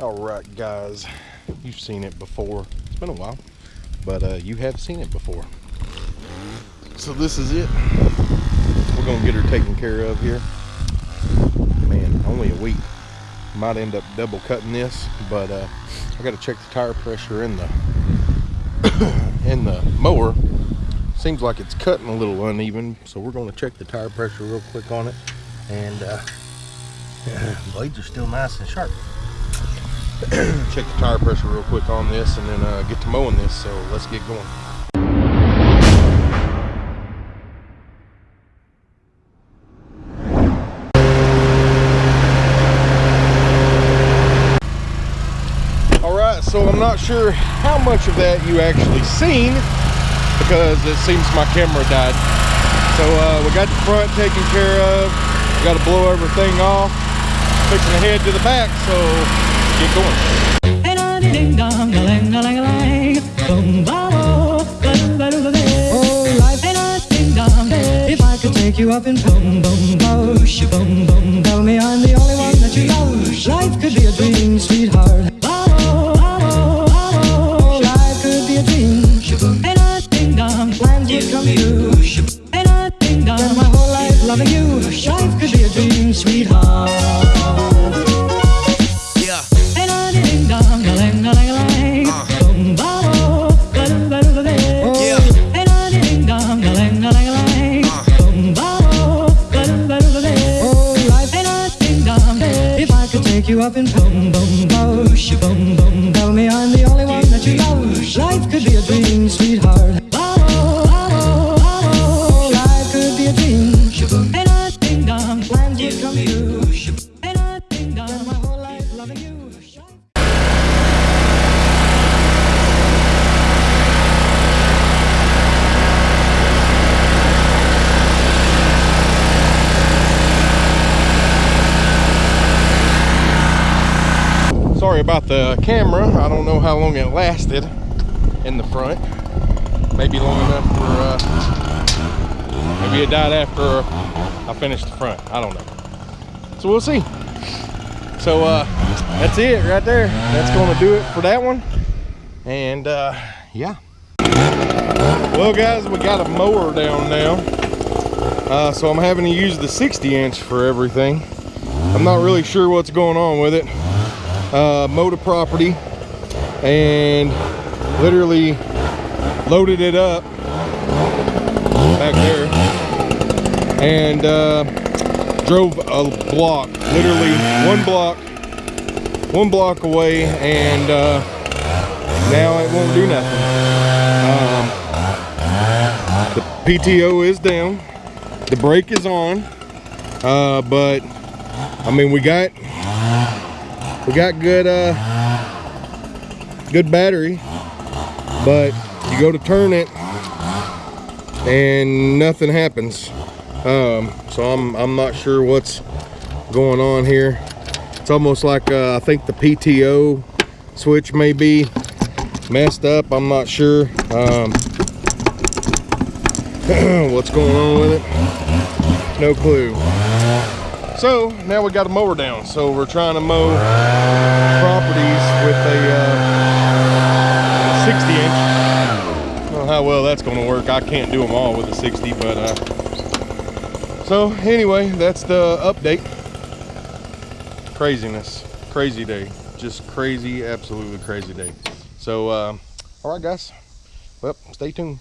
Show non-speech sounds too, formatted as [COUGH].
All right, guys, you've seen it before. It's been a while, but uh, you have seen it before. So this is it. We're gonna get her taken care of here. Man, only a week. Might end up double cutting this, but uh, I got to check the tire pressure in the [COUGHS] in the mower. Seems like it's cutting a little uneven, so we're gonna check the tire pressure real quick on it. And uh, [COUGHS] blades are still nice and sharp. [CLEARS THROAT] check the tire pressure real quick on this and then uh, get to mowing this so let's get going. All right so i'm not sure how much of that you actually seen because it seems my camera died. So uh, we got the front taken care of. We got to blow everything off. Fixing the head to the back so Get going. If I could take you up in boom boom bosh, boom boom, tell me I'm the only one that you love. Life could be a dream, sweetheart. Life could be a dream. Plans would come true. Spend my whole life loving you. Life could be a dream, sweetheart. You up in boom, boom, bosh, boom, boom. Tell me I'm the only one that you love. Life could be a dream, sweetheart. Sorry about the camera. I don't know how long it lasted in the front. Maybe long enough for, uh, maybe it died after I finished the front. I don't know. So we'll see. So uh, that's it right there. That's gonna do it for that one. And uh, yeah. Well guys, we got a mower down now. Uh, so I'm having to use the 60 inch for everything. I'm not really sure what's going on with it uh, motor property and literally loaded it up back there and uh, drove a block literally one block one block away and uh, now it won't do nothing. Um, the PTO is down. The brake is on. Uh, but I mean we got we got good uh good battery but you go to turn it and nothing happens. Um so i'm i'm not sure what's going on here. It's almost like uh, i think the pto switch may be messed up. I'm not sure um [CLEARS THROAT] what's going on with it. No clue so now we got a mower down. So we're trying to mow properties with a uh, 60 inch. I don't know how well that's going to work. I can't do them all with a 60, but uh, so anyway, that's the update. Craziness, crazy day, just crazy, absolutely crazy day. So, uh, all right, guys. Well, stay tuned.